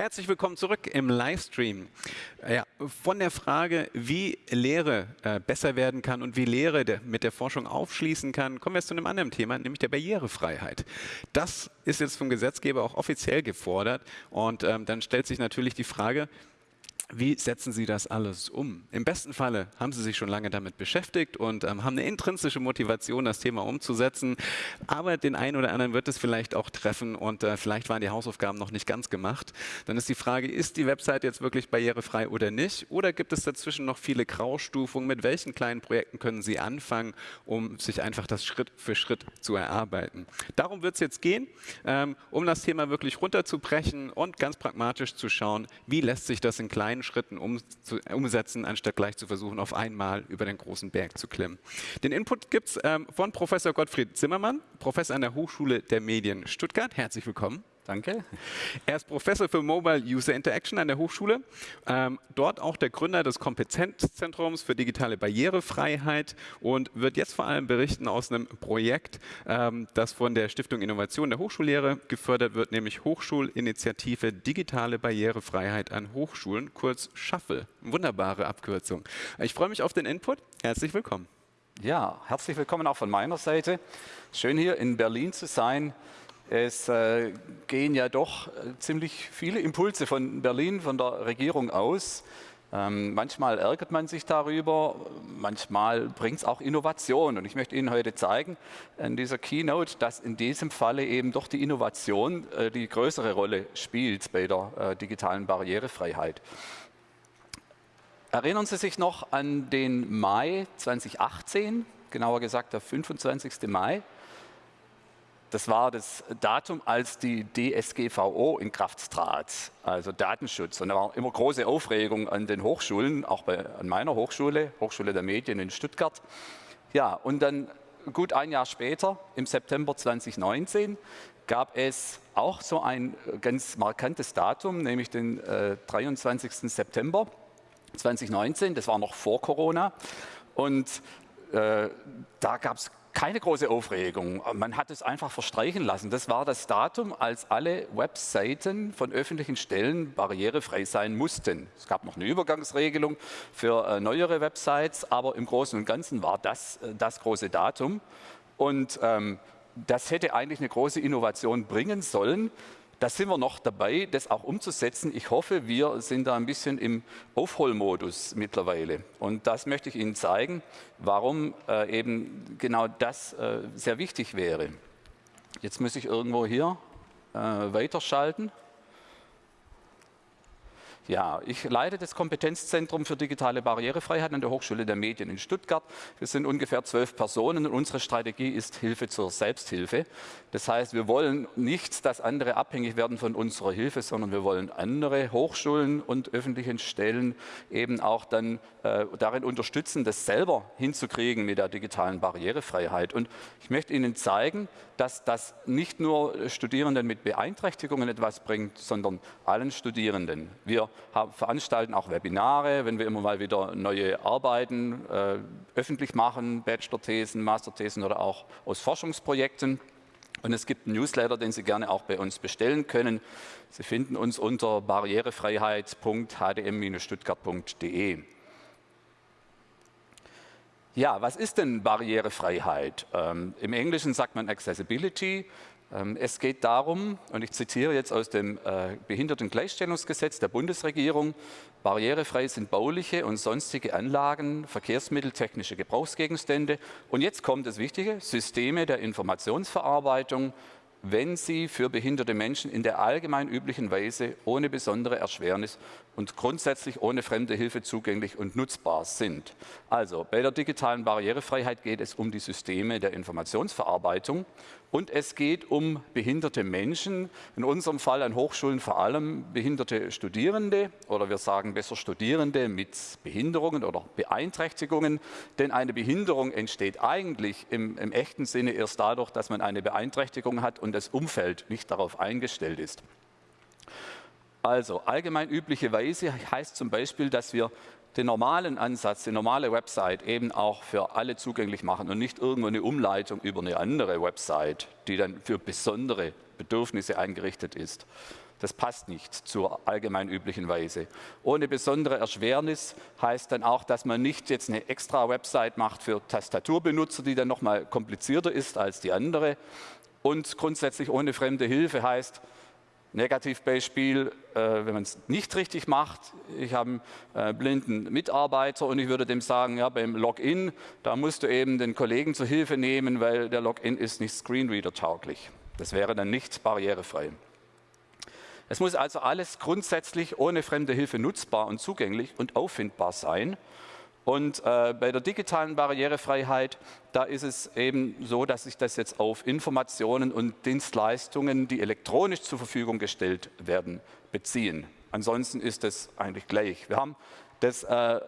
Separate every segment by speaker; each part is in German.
Speaker 1: Herzlich willkommen zurück im Livestream. Ja, von der Frage, wie Lehre äh, besser werden kann und wie Lehre der, mit der Forschung aufschließen kann, kommen wir jetzt zu einem anderen Thema, nämlich der Barrierefreiheit. Das ist jetzt vom Gesetzgeber auch offiziell gefordert und ähm, dann stellt sich natürlich die Frage, wie setzen Sie das alles um? Im besten Falle haben Sie sich schon lange damit beschäftigt und ähm, haben eine intrinsische Motivation, das Thema umzusetzen. Aber den einen oder anderen wird es vielleicht auch treffen und äh, vielleicht waren die Hausaufgaben noch nicht ganz gemacht. Dann ist die Frage, ist die Website jetzt wirklich barrierefrei oder nicht? Oder gibt es dazwischen noch viele Graustufungen? Mit welchen kleinen Projekten können Sie anfangen, um sich einfach das Schritt für Schritt zu erarbeiten? Darum wird es jetzt gehen, ähm, um das Thema wirklich runterzubrechen und ganz pragmatisch zu schauen, wie lässt sich das in kleinen kleinen Schritten um, zu, umsetzen, anstatt gleich zu versuchen, auf einmal über den großen Berg zu klimmen. Den Input gibt es ähm, von Professor Gottfried Zimmermann, Professor an der Hochschule der Medien Stuttgart. Herzlich willkommen.
Speaker 2: Danke.
Speaker 1: Er ist Professor für Mobile User Interaction an der Hochschule. Ähm, dort auch der Gründer des Kompetenzzentrums für digitale Barrierefreiheit und wird jetzt vor allem berichten aus einem Projekt, ähm, das von der Stiftung Innovation der Hochschullehre gefördert wird, nämlich Hochschulinitiative Digitale Barrierefreiheit an Hochschulen, kurz Shuffle. Wunderbare Abkürzung. Ich freue mich auf den Input. Herzlich willkommen.
Speaker 2: Ja, herzlich willkommen auch von meiner Seite. Schön hier in Berlin zu sein. Es äh, gehen ja doch äh, ziemlich viele Impulse von Berlin, von der Regierung aus. Ähm, manchmal ärgert man sich darüber, manchmal bringt es auch Innovation. Und ich möchte Ihnen heute zeigen in dieser Keynote, dass in diesem Falle eben doch die Innovation äh, die größere Rolle spielt bei der digitalen Barrierefreiheit. Erinnern Sie sich noch an den Mai 2018, genauer gesagt der 25. Mai? Das war das Datum, als die DSGVO in Kraft trat, also Datenschutz. Und da war immer große Aufregung an den Hochschulen, auch bei, an meiner Hochschule, Hochschule der Medien in Stuttgart. Ja, und dann gut ein Jahr später, im September 2019, gab es auch so ein ganz markantes Datum, nämlich den äh, 23. September 2019. Das war noch vor Corona. Und äh, da gab es keine große Aufregung. Man hat es einfach verstreichen lassen. Das war das Datum, als alle Webseiten von öffentlichen Stellen barrierefrei sein mussten. Es gab noch eine Übergangsregelung für äh, neuere Websites, aber im Großen und Ganzen war das äh, das große Datum. Und ähm, das hätte eigentlich eine große Innovation bringen sollen. Da sind wir noch dabei, das auch umzusetzen. Ich hoffe, wir sind da ein bisschen im Aufholmodus mittlerweile. Und das möchte ich Ihnen zeigen, warum äh, eben genau das äh, sehr wichtig wäre. Jetzt muss ich irgendwo hier äh, weiterschalten. Ja, ich leite das Kompetenzzentrum für digitale Barrierefreiheit an der Hochschule der Medien in Stuttgart. Wir sind ungefähr zwölf Personen und unsere Strategie ist Hilfe zur Selbsthilfe. Das heißt, wir wollen nicht, dass andere abhängig werden von unserer Hilfe, sondern wir wollen andere Hochschulen und öffentlichen Stellen eben auch dann äh, darin unterstützen, das selber hinzukriegen mit der digitalen Barrierefreiheit. Und ich möchte Ihnen zeigen, dass das nicht nur Studierenden mit Beeinträchtigungen etwas bringt, sondern allen Studierenden. Wir veranstalten auch Webinare, wenn wir immer mal wieder neue Arbeiten äh, öffentlich machen, Bachelor-Thesen, Master-Thesen oder auch aus Forschungsprojekten. Und es gibt einen Newsletter, den Sie gerne auch bei uns bestellen können. Sie finden uns unter barrierefreiheit.hdm-stuttgart.de. Ja, was ist denn Barrierefreiheit? Ähm, Im Englischen sagt man Accessibility. Ähm, es geht darum, und ich zitiere jetzt aus dem äh, Behindertengleichstellungsgesetz der Bundesregierung, barrierefrei sind bauliche und sonstige Anlagen, Verkehrsmittel, technische Gebrauchsgegenstände und jetzt kommt das Wichtige, Systeme der Informationsverarbeitung, wenn sie für behinderte Menschen in der allgemein üblichen Weise ohne besondere Erschwernis und grundsätzlich ohne fremde Hilfe zugänglich und nutzbar sind. Also bei der digitalen Barrierefreiheit geht es um die Systeme der Informationsverarbeitung und es geht um behinderte Menschen, in unserem Fall an Hochschulen vor allem behinderte Studierende oder wir sagen besser Studierende mit Behinderungen oder Beeinträchtigungen. Denn eine Behinderung entsteht eigentlich im, im echten Sinne erst dadurch, dass man eine Beeinträchtigung hat und das Umfeld nicht darauf eingestellt ist. Also allgemein übliche Weise heißt zum Beispiel, dass wir den normalen Ansatz, die normale Website eben auch für alle zugänglich machen und nicht irgendwo eine Umleitung über eine andere Website, die dann für besondere Bedürfnisse eingerichtet ist. Das passt nicht zur allgemein üblichen Weise. Ohne besondere Erschwernis heißt dann auch, dass man nicht jetzt eine extra Website macht für Tastaturbenutzer, die dann nochmal komplizierter ist als die andere. Und grundsätzlich ohne fremde Hilfe heißt, Negativbeispiel, äh, wenn man es nicht richtig macht, ich habe einen äh, blinden Mitarbeiter und ich würde dem sagen, ja, beim Login, da musst du eben den Kollegen zur Hilfe nehmen, weil der Login ist nicht Screenreader-tauglich. Das wäre dann nicht barrierefrei. Es muss also alles grundsätzlich ohne fremde Hilfe nutzbar und zugänglich und auffindbar sein. Und äh, bei der digitalen Barrierefreiheit, da ist es eben so, dass sich das jetzt auf Informationen und Dienstleistungen, die elektronisch zur Verfügung gestellt werden, beziehen. Ansonsten ist es eigentlich gleich. Wir haben das, äh,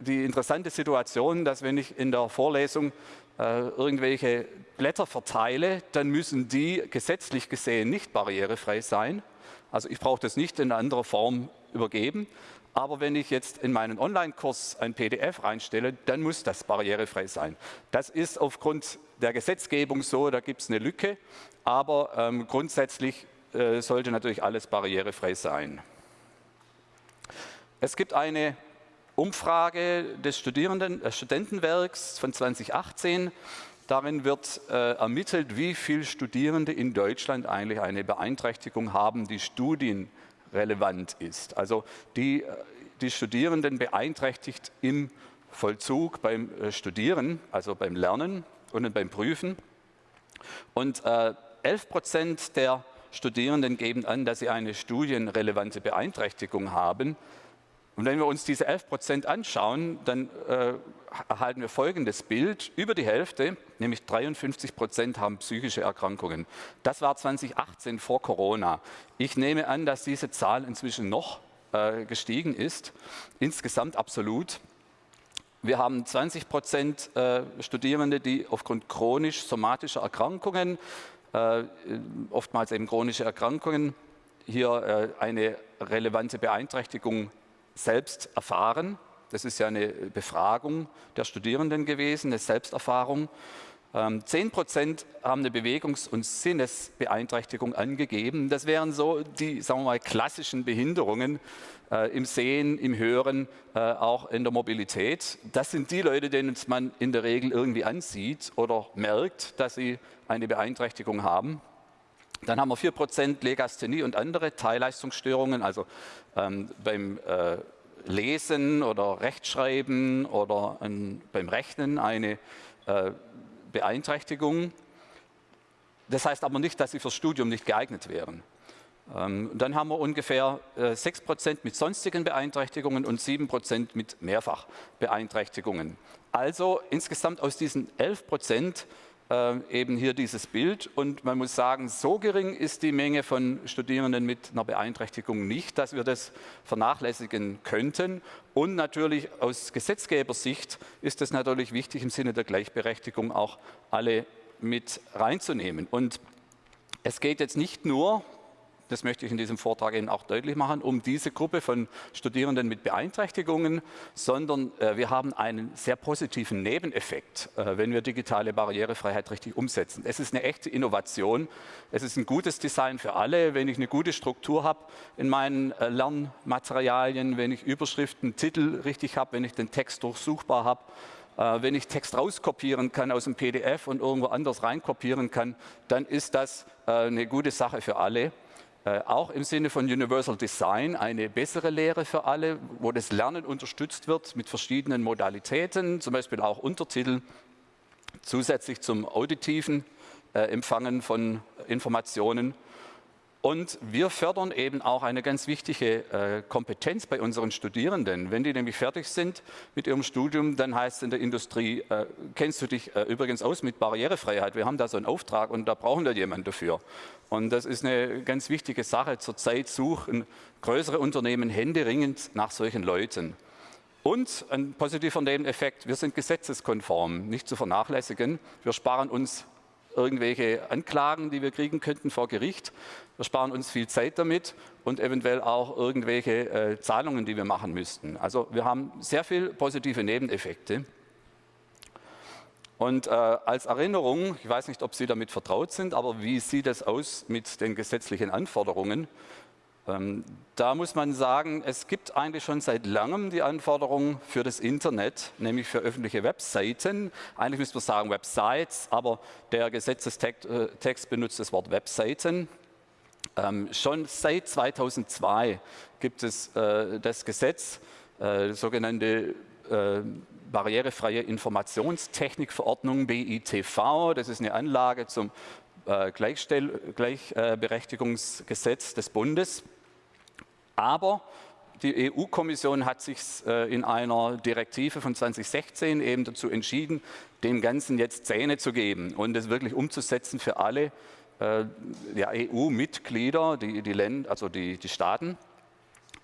Speaker 2: die interessante Situation, dass wenn ich in der Vorlesung äh, irgendwelche Blätter verteile, dann müssen die gesetzlich gesehen nicht barrierefrei sein. Also ich brauche das nicht in einer anderen Form übergeben. Aber wenn ich jetzt in meinen Online-Kurs ein PDF reinstelle, dann muss das barrierefrei sein. Das ist aufgrund der Gesetzgebung so, da gibt es eine Lücke, aber ähm, grundsätzlich äh, sollte natürlich alles barrierefrei sein. Es gibt eine Umfrage des Studierenden, äh, Studentenwerks von 2018. Darin wird äh, ermittelt, wie viele Studierende in Deutschland eigentlich eine Beeinträchtigung haben, die Studien relevant ist. Also die, die Studierenden beeinträchtigt im Vollzug beim äh, Studieren, also beim Lernen und beim Prüfen. Und äh, 11 Prozent der Studierenden geben an, dass sie eine studienrelevante Beeinträchtigung haben. Und wenn wir uns diese 11 Prozent anschauen, dann äh, erhalten wir folgendes Bild. Über die Hälfte, nämlich 53 Prozent, haben psychische Erkrankungen. Das war 2018 vor Corona. Ich nehme an, dass diese Zahl inzwischen noch äh, gestiegen ist, insgesamt absolut. Wir haben 20 Prozent äh, Studierende, die aufgrund chronisch-somatischer Erkrankungen, äh, oftmals eben chronische Erkrankungen, hier äh, eine relevante Beeinträchtigung selbst erfahren. Das ist ja eine Befragung der Studierenden gewesen, eine Selbsterfahrung. 10 ähm, Prozent haben eine Bewegungs- und Sinnesbeeinträchtigung angegeben. Das wären so die, sagen wir mal, klassischen Behinderungen äh, im Sehen, im Hören, äh, auch in der Mobilität. Das sind die Leute, denen man in der Regel irgendwie ansieht oder merkt, dass sie eine Beeinträchtigung haben. Dann haben wir 4% Legasthenie und andere Teilleistungsstörungen, also ähm, beim äh, Lesen oder Rechtschreiben oder ein, beim Rechnen eine äh, Beeinträchtigung. Das heißt aber nicht, dass sie fürs Studium nicht geeignet wären. Ähm, dann haben wir ungefähr äh, 6% mit sonstigen Beeinträchtigungen und 7% mit Mehrfachbeeinträchtigungen. Also insgesamt aus diesen 11% äh, eben hier dieses Bild. Und man muss sagen, so gering ist die Menge von Studierenden mit einer Beeinträchtigung nicht, dass wir das vernachlässigen könnten. Und natürlich aus Gesetzgebersicht ist es natürlich wichtig, im Sinne der Gleichberechtigung auch alle mit reinzunehmen. Und es geht jetzt nicht nur das möchte ich in diesem Vortrag Ihnen auch deutlich machen, um diese Gruppe von Studierenden mit Beeinträchtigungen, sondern äh, wir haben einen sehr positiven Nebeneffekt, äh, wenn wir digitale Barrierefreiheit richtig umsetzen. Es ist eine echte Innovation, es ist ein gutes Design für alle, wenn ich eine gute Struktur habe in meinen äh, Lernmaterialien, wenn ich Überschriften, Titel richtig habe, wenn ich den Text durchsuchbar habe, äh, wenn ich Text rauskopieren kann aus dem PDF und irgendwo anders reinkopieren kann, dann ist das äh, eine gute Sache für alle. Äh, auch im Sinne von Universal Design eine bessere Lehre für alle, wo das Lernen unterstützt wird mit verschiedenen Modalitäten, zum Beispiel auch Untertitel, zusätzlich zum auditiven äh, Empfangen von Informationen und wir fördern eben auch eine ganz wichtige äh, Kompetenz bei unseren Studierenden. Wenn die nämlich fertig sind mit ihrem Studium, dann heißt es in der Industrie, äh, kennst du dich äh, übrigens aus mit Barrierefreiheit? Wir haben da so einen Auftrag und da brauchen wir jemanden dafür. Und das ist eine ganz wichtige Sache. Zurzeit suchen größere Unternehmen händeringend nach solchen Leuten. Und ein positiver Nebeneffekt, wir sind gesetzeskonform, nicht zu vernachlässigen. Wir sparen uns irgendwelche Anklagen, die wir kriegen könnten vor Gericht. Wir sparen uns viel Zeit damit und eventuell auch irgendwelche äh, Zahlungen, die wir machen müssten. Also wir haben sehr viele positive Nebeneffekte. Und äh, als Erinnerung, ich weiß nicht, ob Sie damit vertraut sind, aber wie sieht es aus mit den gesetzlichen Anforderungen? Ähm, da muss man sagen, es gibt eigentlich schon seit langem die Anforderung für das Internet, nämlich für öffentliche Webseiten. Eigentlich müsste man sagen Websites, aber der Gesetzestext äh, benutzt das Wort Webseiten. Ähm, schon seit 2002 gibt es äh, das Gesetz, äh, sogenannte äh, barrierefreie Informationstechnikverordnung BITV. Das ist eine Anlage zum äh, Gleichberechtigungsgesetz des Bundes. Aber die EU-Kommission hat sich äh, in einer Direktive von 2016 eben dazu entschieden, dem Ganzen jetzt Zähne zu geben und es wirklich umzusetzen für alle äh, ja, EU-Mitglieder, die, die, Länder, also die, die Staaten.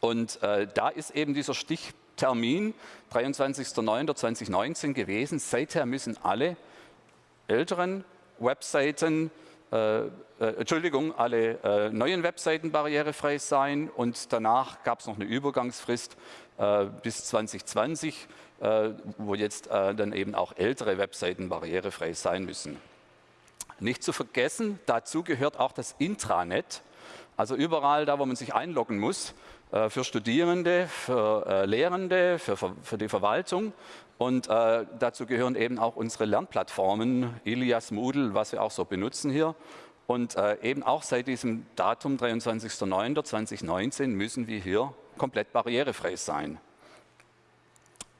Speaker 2: Und äh, da ist eben dieser Stichtermin 23.09.2019 gewesen. Seither müssen alle älteren Webseiten äh, äh, Entschuldigung, alle äh, neuen Webseiten barrierefrei sein und danach gab es noch eine Übergangsfrist äh, bis 2020, äh, wo jetzt äh, dann eben auch ältere Webseiten barrierefrei sein müssen. Nicht zu vergessen, dazu gehört auch das Intranet, also überall da, wo man sich einloggen muss, für Studierende, für Lehrende, für, für die Verwaltung und äh, dazu gehören eben auch unsere Lernplattformen, Ilias, Moodle, was wir auch so benutzen hier. Und äh, eben auch seit diesem Datum 23.09.2019 müssen wir hier komplett barrierefrei sein.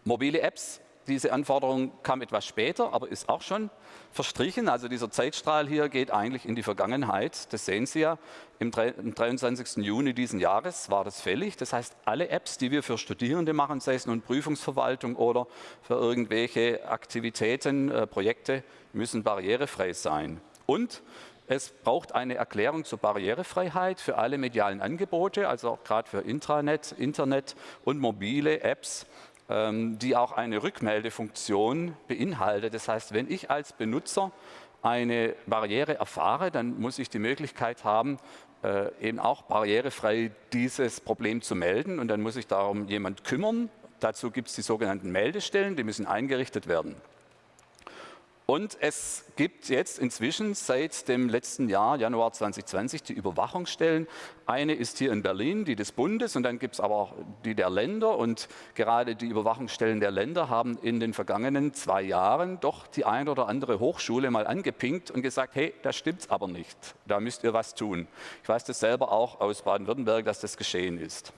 Speaker 2: Mobile Apps diese Anforderung kam etwas später, aber ist auch schon verstrichen. Also dieser Zeitstrahl hier geht eigentlich in die Vergangenheit. Das sehen Sie ja. Im 23. Juni diesen Jahres war das fällig. Das heißt, alle Apps, die wir für Studierende machen, sei es nun Prüfungsverwaltung oder für irgendwelche Aktivitäten, äh, Projekte, müssen barrierefrei sein. Und es braucht eine Erklärung zur Barrierefreiheit für alle medialen Angebote, also auch gerade für Intranet, Internet und mobile Apps die auch eine Rückmeldefunktion beinhaltet. Das heißt, wenn ich als Benutzer eine Barriere erfahre, dann muss ich die Möglichkeit haben, äh, eben auch barrierefrei dieses Problem zu melden und dann muss sich darum jemand kümmern. Dazu gibt es die sogenannten Meldestellen, die müssen eingerichtet werden. Und es gibt jetzt inzwischen seit dem letzten Jahr, Januar 2020, die Überwachungsstellen. Eine ist hier in Berlin, die des Bundes, und dann gibt es aber auch die der Länder. Und gerade die Überwachungsstellen der Länder haben in den vergangenen zwei Jahren doch die ein oder andere Hochschule mal angepinkt und gesagt, hey, das stimmt aber nicht, da müsst ihr was tun. Ich weiß das selber auch aus Baden-Württemberg, dass das geschehen ist.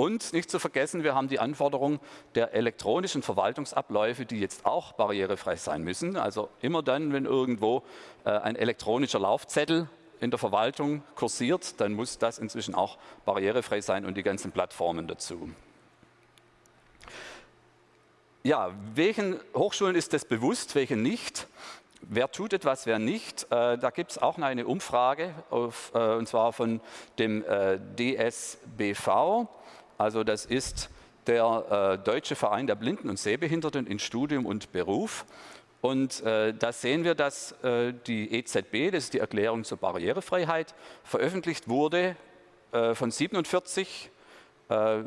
Speaker 2: Und nicht zu vergessen, wir haben die Anforderung der elektronischen Verwaltungsabläufe, die jetzt auch barrierefrei sein müssen. Also immer dann, wenn irgendwo äh, ein elektronischer Laufzettel in der Verwaltung kursiert, dann muss das inzwischen auch barrierefrei sein und die ganzen Plattformen dazu. Ja, welchen Hochschulen ist das bewusst, welchen nicht? Wer tut etwas, wer nicht? Äh, da gibt es auch eine Umfrage, auf, äh, und zwar von dem DSBV. Also das ist der äh, Deutsche Verein der Blinden und Sehbehinderten in Studium und Beruf. Und äh, da sehen wir, dass äh, die EZB, das ist die Erklärung zur Barrierefreiheit, veröffentlicht wurde äh, von 47 äh,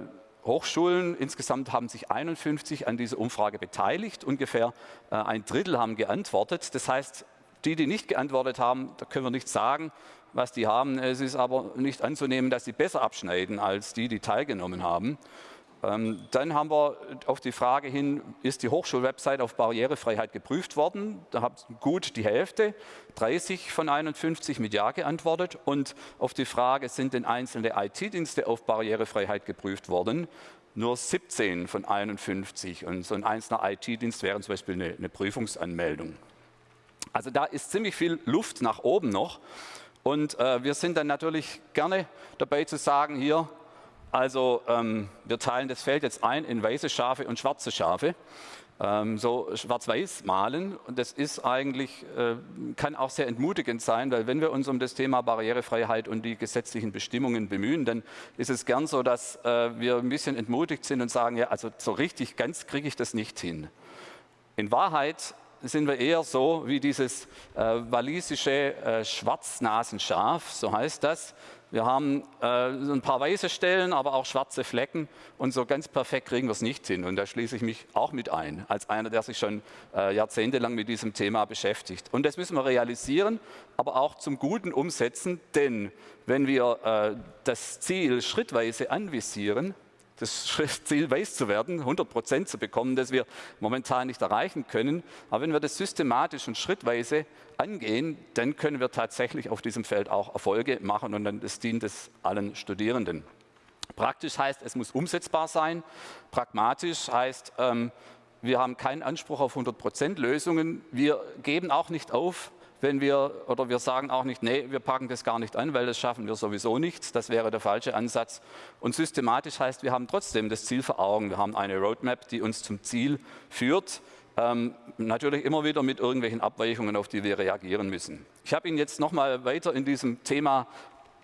Speaker 2: Hochschulen. Insgesamt haben sich 51 an dieser Umfrage beteiligt. Ungefähr äh, ein Drittel haben geantwortet. Das heißt, die, die nicht geantwortet haben, da können wir nicht sagen, was die haben. Es ist aber nicht anzunehmen, dass sie besser abschneiden als die, die teilgenommen haben. Ähm, dann haben wir auf die Frage hin, ist die Hochschulwebsite auf Barrierefreiheit geprüft worden? Da hat gut die Hälfte, 30 von 51 mit Ja geantwortet. Und auf die Frage, sind denn einzelne IT-Dienste auf Barrierefreiheit geprüft worden? Nur 17 von 51. Und so ein einzelner IT-Dienst wäre zum Beispiel eine, eine Prüfungsanmeldung. Also da ist ziemlich viel Luft nach oben noch. Und äh, wir sind dann natürlich gerne dabei zu sagen, hier, also ähm, wir teilen das Feld jetzt ein in weiße Schafe und schwarze Schafe. Ähm, so schwarz-weiß malen und das ist eigentlich, äh, kann auch sehr entmutigend sein, weil wenn wir uns um das Thema Barrierefreiheit und die gesetzlichen Bestimmungen bemühen, dann ist es gern so, dass äh, wir ein bisschen entmutigt sind und sagen, ja, also so richtig ganz kriege ich das nicht hin. In Wahrheit sind wir eher so wie dieses äh, walisische äh, Schwarznasenschaf, so heißt das. Wir haben äh, ein paar weiße Stellen, aber auch schwarze Flecken und so ganz perfekt kriegen wir es nicht hin. Und da schließe ich mich auch mit ein, als einer, der sich schon äh, jahrzehntelang mit diesem Thema beschäftigt. Und das müssen wir realisieren, aber auch zum Guten umsetzen, denn wenn wir äh, das Ziel schrittweise anvisieren, das Ziel weiß zu werden, 100 Prozent zu bekommen, das wir momentan nicht erreichen können. Aber wenn wir das systematisch und schrittweise angehen, dann können wir tatsächlich auf diesem Feld auch Erfolge machen und dann das dient es allen Studierenden. Praktisch heißt, es muss umsetzbar sein. Pragmatisch heißt, ähm, wir haben keinen Anspruch auf 100 Prozent Lösungen. Wir geben auch nicht auf, wenn wir, oder wir sagen auch nicht, nee, wir packen das gar nicht an, weil das schaffen wir sowieso nicht. Das wäre der falsche Ansatz. Und systematisch heißt, wir haben trotzdem das Ziel vor Augen. Wir haben eine Roadmap, die uns zum Ziel führt. Ähm, natürlich immer wieder mit irgendwelchen Abweichungen, auf die wir reagieren müssen. Ich habe Ihnen jetzt nochmal weiter in diesem Thema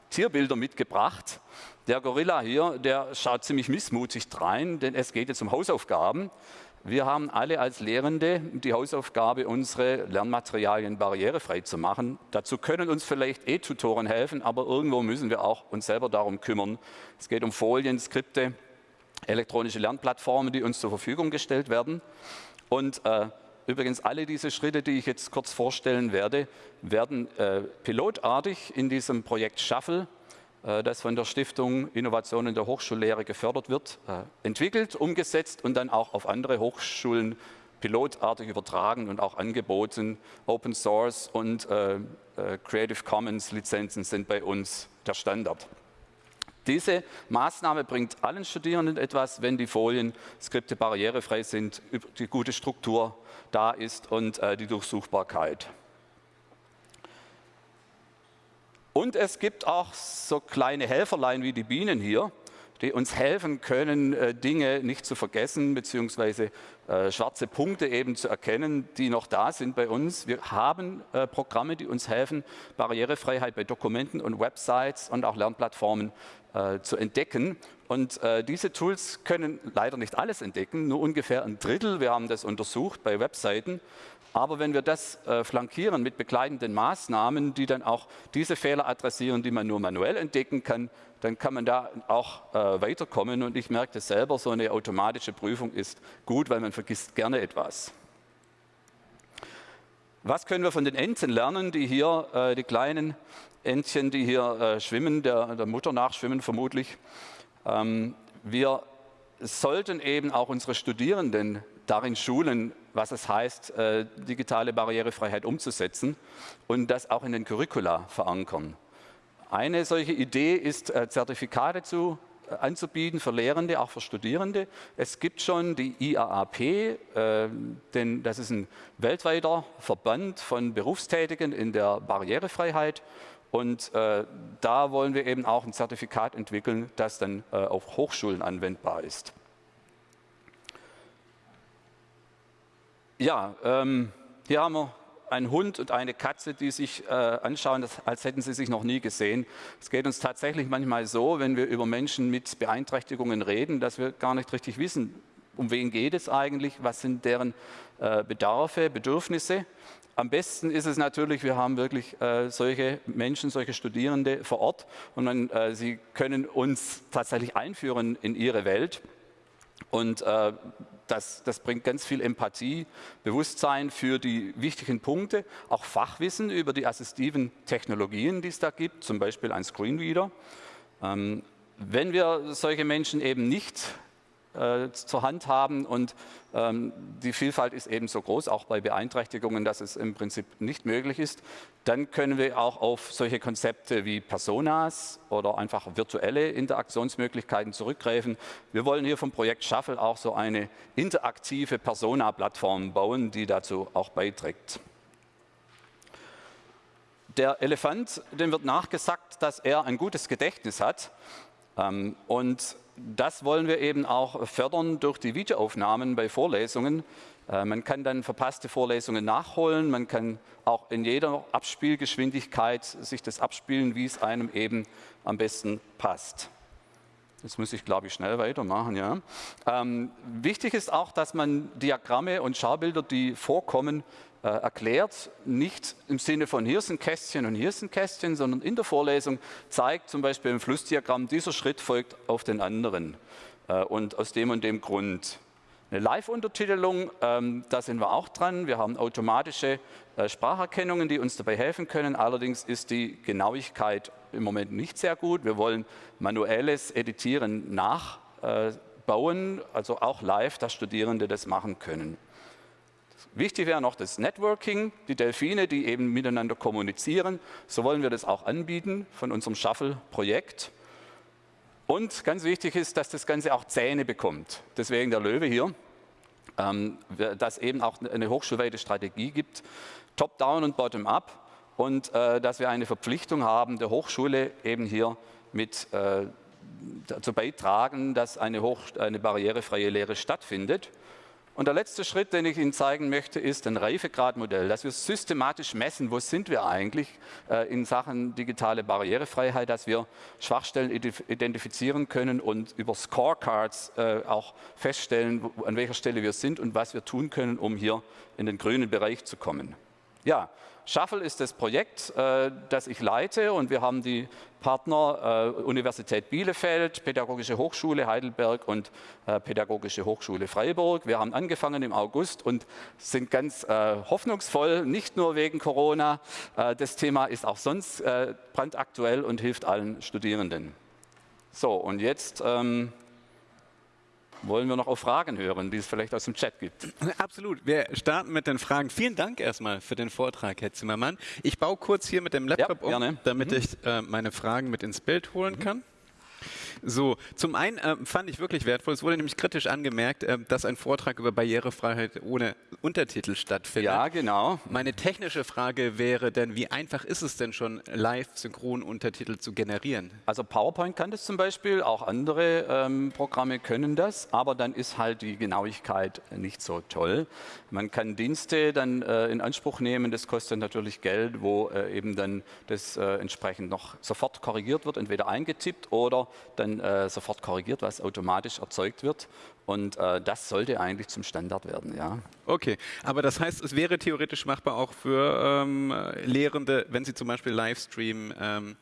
Speaker 2: Tierbilder mitgebracht. Der Gorilla hier, der schaut ziemlich missmutig rein, denn es geht jetzt um Hausaufgaben. Wir haben alle als Lehrende die Hausaufgabe, unsere Lernmaterialien barrierefrei zu machen. Dazu können uns vielleicht E-Tutoren helfen, aber irgendwo müssen wir auch uns selber darum kümmern. Es geht um Folien, Skripte, elektronische Lernplattformen, die uns zur Verfügung gestellt werden. Und äh, übrigens alle diese Schritte, die ich jetzt kurz vorstellen werde, werden äh, pilotartig in diesem Projekt Shuffle das von der Stiftung Innovation in der Hochschullehre gefördert wird, äh, entwickelt, umgesetzt und dann auch auf andere Hochschulen pilotartig übertragen und auch angeboten. Open Source und äh, Creative Commons Lizenzen sind bei uns der Standard. Diese Maßnahme bringt allen Studierenden etwas, wenn die Folien, Skripte barrierefrei sind, die gute Struktur da ist und die Durchsuchbarkeit. Und es gibt auch so kleine Helferlein wie die Bienen hier, die uns helfen können, äh, Dinge nicht zu vergessen, beziehungsweise äh, schwarze Punkte eben zu erkennen, die noch da sind bei uns. Wir haben äh, Programme, die uns helfen, Barrierefreiheit bei Dokumenten und Websites und auch Lernplattformen zu entdecken. Und diese Tools können leider nicht alles entdecken, nur ungefähr ein Drittel. Wir haben das untersucht bei Webseiten. Aber wenn wir das äh, flankieren mit begleitenden Maßnahmen, die dann auch diese Fehler adressieren, die man nur manuell entdecken kann, dann kann man da auch äh, weiterkommen. Und ich merke das selber, so eine automatische Prüfung ist gut, weil man vergisst gerne etwas. Was können wir von den Enten lernen, die hier, äh, die kleinen Entchen, die hier äh, schwimmen, der, der, Mutter nachschwimmen vermutlich? Ähm, wir sollten eben auch unsere Studierenden darin schulen, was es heißt, äh, digitale Barrierefreiheit umzusetzen und das auch in den Curricula verankern. Eine solche Idee ist, äh, Zertifikate zu, äh, anzubieten für Lehrende, auch für Studierende. Es gibt schon die IAAP, denn das ist ein weltweiter Verband von Berufstätigen in der Barrierefreiheit. Und da wollen wir eben auch ein Zertifikat entwickeln, das dann auf Hochschulen anwendbar ist. Ja, ähm, hier haben wir einen Hund und eine Katze, die sich äh, anschauen, als hätten sie sich noch nie gesehen. Es geht uns tatsächlich manchmal so, wenn wir über Menschen mit Beeinträchtigungen reden, dass wir gar nicht richtig wissen, um wen geht es eigentlich, was sind deren äh, Bedarfe, Bedürfnisse. Am besten ist es natürlich, wir haben wirklich äh, solche Menschen, solche Studierende vor Ort und dann, äh, sie können uns tatsächlich einführen in ihre Welt. Und äh, das, das, bringt ganz viel Empathie, Bewusstsein für die wichtigen Punkte, auch Fachwissen über die assistiven Technologien, die es da gibt, zum Beispiel ein Screenreader. Ähm, wenn wir solche Menschen eben nicht äh, zur Hand haben und ähm, die Vielfalt ist eben so groß, auch bei Beeinträchtigungen, dass es im Prinzip nicht möglich ist, dann können wir auch auf solche Konzepte wie Personas oder einfach virtuelle Interaktionsmöglichkeiten zurückgreifen. Wir wollen hier vom Projekt Shuffle auch so eine interaktive Persona-Plattform bauen, die dazu auch beiträgt. Der Elefant, dem wird nachgesagt, dass er ein gutes Gedächtnis hat. Ähm, und das wollen wir eben auch fördern durch die Videoaufnahmen bei Vorlesungen. Äh, man kann dann verpasste Vorlesungen nachholen, man kann auch in jeder Abspielgeschwindigkeit sich das abspielen, wie es einem eben am besten passt. Jetzt muss ich, glaube ich, schnell weitermachen. Ja. Ähm, wichtig ist auch, dass man Diagramme und Schaubilder, die vorkommen, äh, erklärt, nicht im Sinne von hier ein Kästchen und hier ein Kästchen, sondern in der Vorlesung zeigt zum Beispiel im Flussdiagramm, dieser Schritt folgt auf den anderen äh, und aus dem und dem Grund. Eine Live-Untertitelung, ähm, da sind wir auch dran. Wir haben automatische äh, Spracherkennungen, die uns dabei helfen können. Allerdings ist die Genauigkeit im Moment nicht sehr gut. Wir wollen manuelles Editieren nachbauen, also auch live, dass Studierende das machen können. Wichtig wäre noch das Networking, die Delfine, die eben miteinander kommunizieren. So wollen wir das auch anbieten von unserem Shuffle-Projekt. Und ganz wichtig ist, dass das Ganze auch Zähne bekommt. Deswegen der Löwe hier, ähm, dass eben auch eine hochschulweite Strategie gibt, top-down und bottom-up. Und äh, dass wir eine Verpflichtung haben, der Hochschule eben hier mit äh, dazu beitragen, dass eine, eine barrierefreie Lehre stattfindet. Und der letzte Schritt, den ich Ihnen zeigen möchte, ist ein Reifegradmodell, dass wir systematisch messen, wo sind wir eigentlich äh, in Sachen digitale Barrierefreiheit, dass wir Schwachstellen identifizieren können und über Scorecards äh, auch feststellen, an welcher Stelle wir sind und was wir tun können, um hier in den grünen Bereich zu kommen. Ja, Shuffle ist das Projekt, äh, das ich leite und wir haben die Partner äh, Universität Bielefeld, Pädagogische Hochschule Heidelberg und äh, Pädagogische Hochschule Freiburg. Wir haben angefangen im August und sind ganz hoffnungsvoll, nicht nur wegen Corona. das Thema ist auch sonst brandaktuell und hilft allen Studierenden. So, und jetzt ähm, wollen wir noch auf Fragen hören, die es vielleicht aus dem Chat gibt.
Speaker 1: Absolut. Wir starten mit den Fragen. Vielen Dank erstmal für den Vortrag, Herr Zimmermann. Ich baue kurz hier mit dem Laptop ja, um, damit mhm. ich äh, meine Fragen mit ins Bild holen mhm. kann. So, zum einen äh, fand ich wirklich wertvoll, es wurde nämlich kritisch angemerkt, äh, dass ein Vortrag über Barrierefreiheit ohne Untertitel stattfindet.
Speaker 2: Ja, genau.
Speaker 1: Meine technische Frage wäre denn, wie einfach ist es denn schon, Live-Synchron-Untertitel zu generieren?
Speaker 2: Also PowerPoint kann das zum Beispiel, auch andere ähm, Programme können das, aber dann ist halt die Genauigkeit nicht so toll. Man kann Dienste dann äh, in Anspruch nehmen, das kostet natürlich Geld, wo äh, eben dann das äh, entsprechend noch sofort korrigiert wird, entweder eingetippt oder dann äh, sofort korrigiert, was automatisch erzeugt wird. Und äh, das sollte eigentlich zum Standard werden, ja.
Speaker 1: Okay, aber das heißt, es wäre theoretisch machbar auch für ähm, Lehrende, wenn sie zum Beispiel Livestream ähm,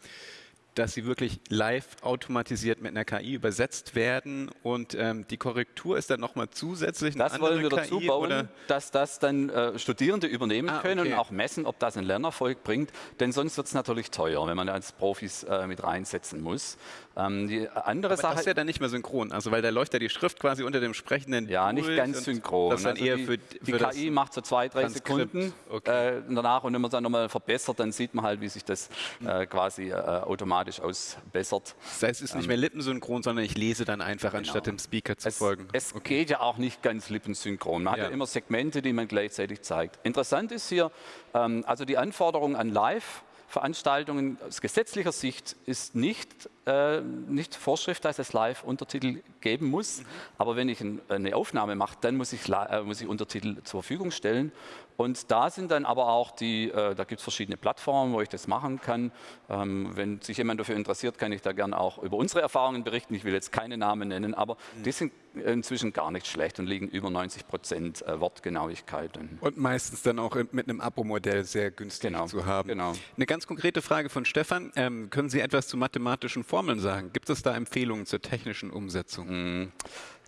Speaker 1: dass sie wirklich live automatisiert mit einer KI übersetzt werden und ähm, die Korrektur ist dann nochmal zusätzlich
Speaker 2: eine Das wollen wir dazu KI, bauen, oder? dass das dann äh, Studierende übernehmen ah, können okay. und auch messen, ob das einen Lernerfolg bringt, denn sonst wird es natürlich teuer, wenn man als Profis äh, mit reinsetzen muss.
Speaker 1: Ähm, die andere Aber Sache das ist ja dann nicht mehr synchron, also weil da läuft ja die Schrift quasi unter dem sprechenden
Speaker 2: Ja, nicht ganz synchron.
Speaker 1: Das dann also eher
Speaker 2: die,
Speaker 1: für,
Speaker 2: die für KI macht so zwei, drei Transkript. Sekunden okay. äh, danach und wenn man es dann nochmal verbessert, dann sieht man halt, wie sich das äh, quasi äh, automatisch ausbessert.
Speaker 1: Das heißt, es ist nicht ähm, mehr lippensynchron, sondern ich lese dann einfach, genau. anstatt dem Speaker zu
Speaker 2: es,
Speaker 1: folgen.
Speaker 2: Es okay. geht ja auch nicht ganz lippensynchron. Man ja. hat ja immer Segmente, die man gleichzeitig zeigt. Interessant ist hier, ähm, also die Anforderungen an Live, Veranstaltungen aus gesetzlicher Sicht ist nicht, äh, nicht Vorschrift, dass es Live-Untertitel geben muss. Mhm. Aber wenn ich ein, eine Aufnahme mache, dann muss ich, äh, muss ich Untertitel zur Verfügung stellen. Und da sind dann aber auch die, äh, da gibt es verschiedene Plattformen, wo ich das machen kann. Ähm, wenn sich jemand dafür interessiert, kann ich da gerne auch über unsere Erfahrungen berichten. Ich will jetzt keine Namen nennen, aber mhm. die sind inzwischen gar nicht schlecht und liegen über 90 Prozent äh, Wortgenauigkeit.
Speaker 1: Und meistens dann auch mit einem Abo-Modell sehr günstig genau, zu haben. Genau. Eine ganz konkrete Frage von Stefan. Ähm, können Sie etwas zu mathematischen Formeln sagen? Gibt es da Empfehlungen zur technischen Umsetzung? Mhm.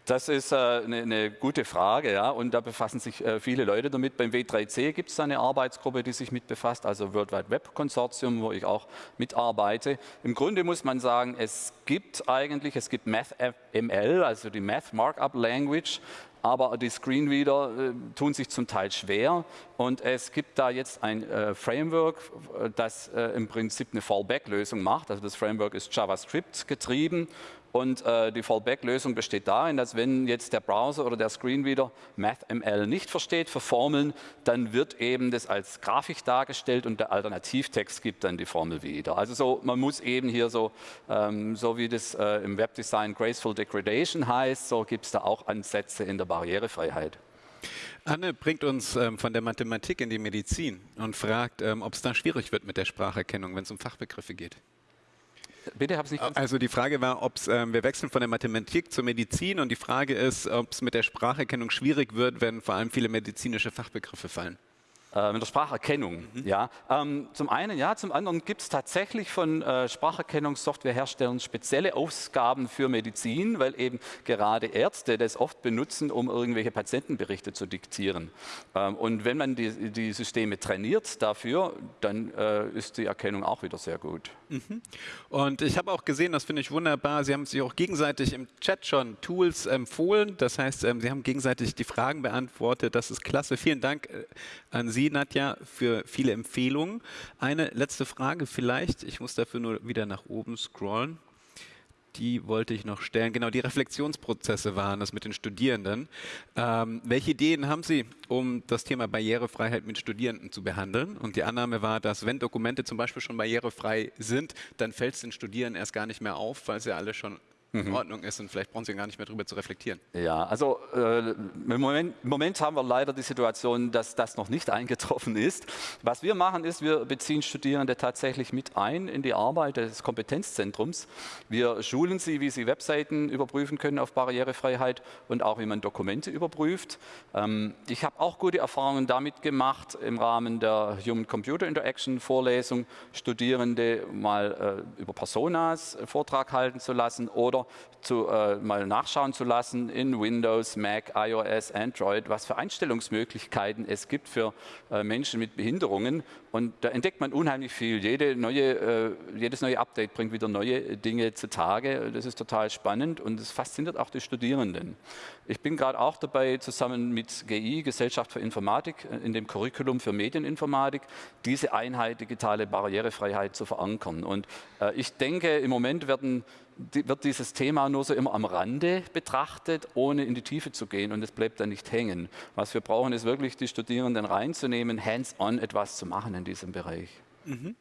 Speaker 2: Das ist äh, eine, eine, gute Frage, ja, und da befassen sich äh, viele Leute damit. Beim W3C gibt es eine Arbeitsgruppe, die sich mit befasst, also World Wide Web Konsortium, wo ich auch mitarbeite. Im Grunde muss man sagen, es gibt eigentlich, es gibt MathML, also die Math Markup Language, aber die Screenreader äh, tun sich zum Teil schwer und es gibt da jetzt ein Framework, das im Prinzip eine Fallback-Lösung macht. Also das Framework ist JavaScript getrieben und äh, die Fallback-Lösung besteht darin, dass wenn jetzt der Browser oder der Screenreader MathML nicht versteht für Formeln, dann wird eben das als Grafik dargestellt und der Alternativtext gibt dann die Formel wieder. Also so, man muss eben hier so, ähm, so wie das äh, im Webdesign Graceful Degradation heißt, so gibt es da auch Ansätze in der Barrierefreiheit.
Speaker 1: Anne bringt uns ähm, von der Mathematik in die Medizin und fragt, ähm, ob es da schwierig wird mit der Spracherkennung, wenn es um Fachbegriffe geht.
Speaker 2: Bitte, habe es nicht.
Speaker 1: Also die Frage war, ob ähm, wir wechseln von der Mathematik zur Medizin und die Frage ist, ob es mit der Spracherkennung schwierig wird, wenn vor allem viele medizinische Fachbegriffe fallen.
Speaker 2: Äh, mit der Spracherkennung. Mhm. Ja. Ähm, zum einen, ja, zum anderen gibt es tatsächlich von äh, Spracherkennungssoftwareherstellern spezielle Ausgaben für Medizin, weil eben gerade Ärzte das oft benutzen, um irgendwelche Patientenberichte zu diktieren. Ähm, und wenn man die, die, Systeme trainiert dafür, dann äh, ist die Erkennung auch wieder sehr gut.
Speaker 1: Mhm. Und ich habe auch gesehen, das finde ich wunderbar, Sie haben sich auch gegenseitig im Chat schon Tools empfohlen. Das heißt, ähm, Sie haben gegenseitig die Fragen beantwortet. Das ist klasse. Vielen Dank äh, an Sie. Sie, Nadja, für viele Empfehlungen. Eine letzte Frage vielleicht. Ich muss dafür nur wieder nach oben scrollen. Die wollte ich noch stellen. Genau, die Reflexionsprozesse waren das mit den Studierenden. Ähm, welche Ideen haben Sie, um das Thema Barrierefreiheit mit Studierenden zu behandeln? Und die Annahme war, dass wenn Dokumente zum Beispiel schon barrierefrei sind, dann fällt es den Studierenden erst gar nicht mehr auf, weil sie alle schon in mhm. Ordnung ist und vielleicht brauchen Sie gar nicht mehr darüber zu reflektieren.
Speaker 2: Ja, also äh, im, Moment, im, Moment, haben wir leider die Situation, dass das noch nicht eingetroffen ist. Was wir machen ist, wir beziehen Studierende tatsächlich mit ein in die Arbeit des Kompetenzzentrums. Wir schulen sie, wie sie Webseiten überprüfen können auf Barrierefreiheit und auch wie man Dokumente überprüft. Ähm, ich habe auch gute Erfahrungen damit gemacht, im Rahmen der Human-Computer Interaction Vorlesung Studierende mal äh, über Personas Vortrag halten zu lassen oder selber zu, äh, mal nachschauen zu lassen in Windows, Mac, iOS, Android, was für Einstellungsmöglichkeiten es gibt für äh, Menschen mit Behinderungen. Und da entdeckt man unheimlich viel. Jede neue, äh, jedes neue Update bringt wieder neue Dinge zutage. Das ist total spannend und es fasziniert auch die Studierenden. Ich bin gerade auch dabei, zusammen mit GI, Gesellschaft für Informatik, äh, in dem Curriculum für Medieninformatik, diese Einheit digitale Barrierefreiheit zu verankern. Und äh, ich denke, im Moment werden wird dieses Thema nur so immer am Rande betrachtet, ohne in die Tiefe zu gehen und es bleibt dann nicht hängen. Was wir brauchen, ist wirklich die Studierenden reinzunehmen, hands-on etwas zu machen in diesem Bereich. Mhm.